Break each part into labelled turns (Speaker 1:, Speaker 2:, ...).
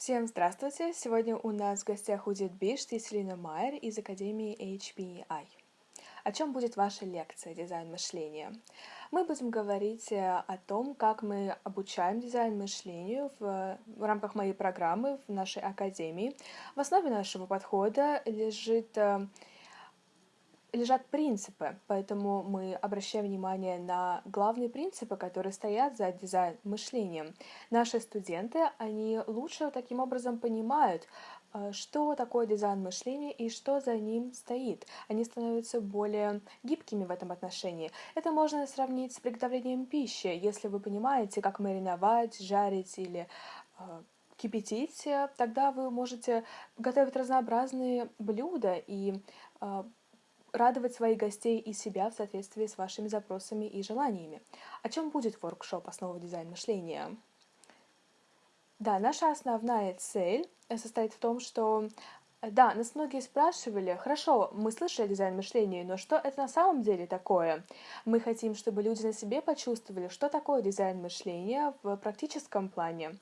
Speaker 1: Всем здравствуйте! Сегодня у нас в гостях Удит Бишт и Селина Майер из Академии HBI. О чем будет ваша лекция «Дизайн мышления»? Мы будем говорить э, о том, как мы обучаем дизайн мышлению в, в рамках моей программы в нашей академии. В основе нашего подхода лежит э, лежат принципы, поэтому мы обращаем внимание на главные принципы, которые стоят за дизайн-мышлением. Наши студенты, они лучше таким образом понимают, э, что такое дизайн мышления и что за ним стоит. Они становятся более гибкими в этом отношении. Это можно сравнить с приготовлением пищи. Если вы понимаете, как мариновать, жарить или э, кипятить, тогда вы можете готовить разнообразные блюда и э, радовать своих гостей и себя в соответствии с вашими запросами и желаниями. О чем будет воркшоп «Основа дизайн мышления»? Да, наша основная цель состоит в том, что да, нас многие спрашивали, хорошо, мы слышали дизайн мышления, но что это на самом деле такое? Мы хотим, чтобы люди на себе почувствовали, что такое дизайн мышления в практическом плане.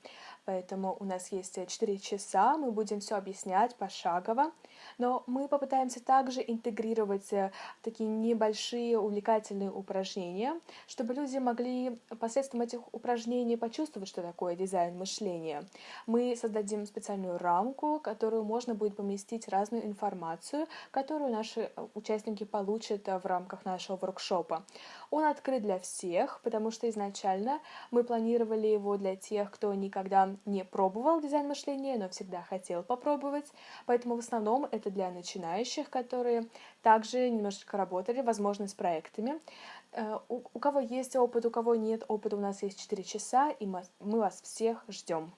Speaker 1: Поэтому у нас есть 4 часа, мы будем все объяснять пошагово, но мы попытаемся также интегрировать э, такие небольшие увлекательные упражнения, чтобы люди могли посредством этих упражнений почувствовать, что такое дизайн мышления. Мы создадим специальную рамку, которую можно будет поместить разную информацию, которую наши э, участники получат э, в рамках нашего воркшопа. Он открыт для всех, потому что изначально мы планировали его для тех, кто никогда не пробовал дизайн мышления, но всегда хотел попробовать. Поэтому в основном это для начинающих, которые также немножечко работали, возможно, с проектами. Э, у, кого есть опыт, у кого нет опыта, у нас есть 4 часа, и мы вас всех ждем.